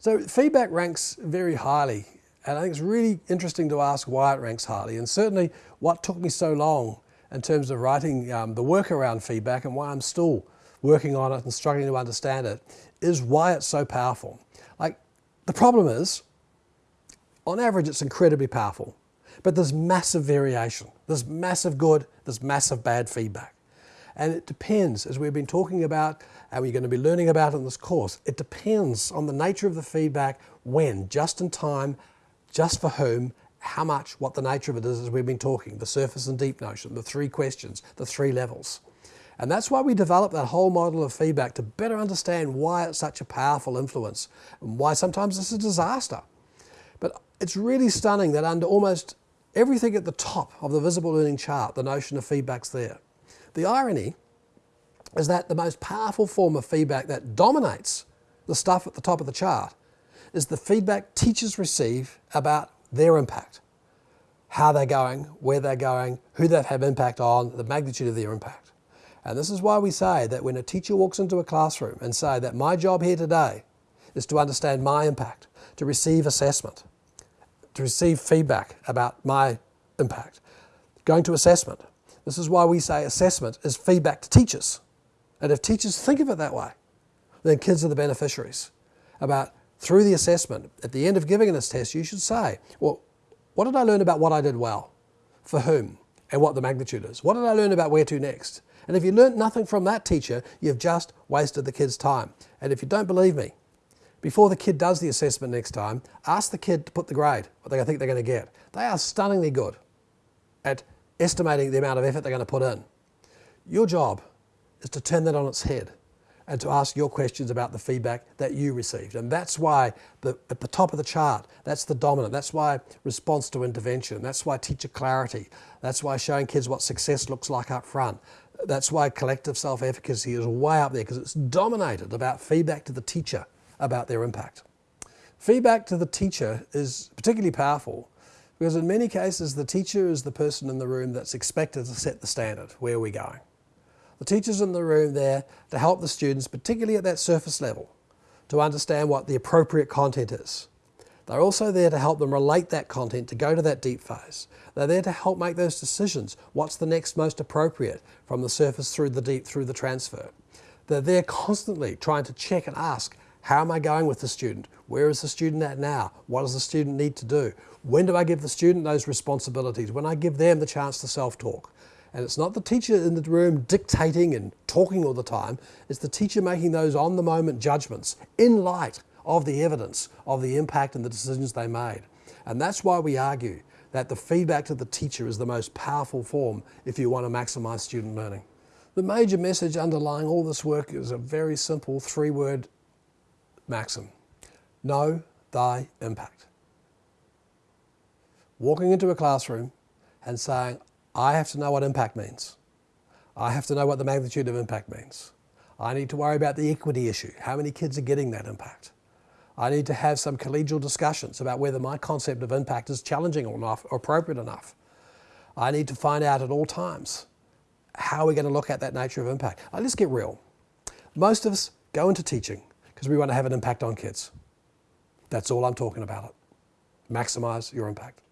So feedback ranks very highly and I think it's really interesting to ask why it ranks highly and certainly what took me so long in terms of writing um, the work around feedback and why I'm still working on it and struggling to understand it is why it's so powerful. Like the problem is, on average it's incredibly powerful, but there's massive variation. There's massive good, there's massive bad feedback. And it depends, as we've been talking about, and we're going to be learning about in this course, it depends on the nature of the feedback, when, just in time, just for whom, how much, what the nature of it is, as we've been talking, the surface and deep notion, the three questions, the three levels. And that's why we developed that whole model of feedback to better understand why it's such a powerful influence and why sometimes it's a disaster. But it's really stunning that under almost everything at the top of the visible learning chart, the notion of feedback's there. The irony is that the most powerful form of feedback that dominates the stuff at the top of the chart is the feedback teachers receive about their impact. How they're going, where they're going, who they've had impact on, the magnitude of their impact. And this is why we say that when a teacher walks into a classroom and say that my job here today is to understand my impact, to receive assessment, to receive feedback about my impact, going to assessment, this is why we say assessment is feedback to teachers. And if teachers think of it that way, then kids are the beneficiaries. About through the assessment, at the end of giving this test, you should say, well, what did I learn about what I did well? For whom? And what the magnitude is? What did I learn about where to next? And if you learnt nothing from that teacher, you've just wasted the kid's time. And if you don't believe me, before the kid does the assessment next time, ask the kid to put the grade, what they think they're going to get. They are stunningly good at estimating the amount of effort they're going to put in. Your job is to turn that on its head and to ask your questions about the feedback that you received. And that's why the, at the top of the chart, that's the dominant. That's why response to intervention. That's why teacher clarity. That's why showing kids what success looks like up front. That's why collective self-efficacy is way up there because it's dominated about feedback to the teacher about their impact. Feedback to the teacher is particularly powerful because in many cases, the teacher is the person in the room that's expected to set the standard. Where are we going? The teacher's in the room there to help the students, particularly at that surface level, to understand what the appropriate content is. They're also there to help them relate that content to go to that deep phase. They're there to help make those decisions. What's the next most appropriate from the surface through the deep, through the transfer. They're there constantly trying to check and ask, how am I going with the student? Where is the student at now? What does the student need to do? When do I give the student those responsibilities? When I give them the chance to self-talk. And it's not the teacher in the room dictating and talking all the time, it's the teacher making those on-the-moment judgments in light of the evidence of the impact and the decisions they made. And that's why we argue that the feedback to the teacher is the most powerful form if you want to maximize student learning. The major message underlying all this work is a very simple three-word maxim. Know thy impact. Walking into a classroom and saying, I have to know what impact means. I have to know what the magnitude of impact means. I need to worry about the equity issue. How many kids are getting that impact? I need to have some collegial discussions about whether my concept of impact is challenging or enough or appropriate enough. I need to find out at all times how we're going to look at that nature of impact. Now, let's get real. Most of us go into teaching because we want to have an impact on kids. That's all I'm talking about. Maximize your impact.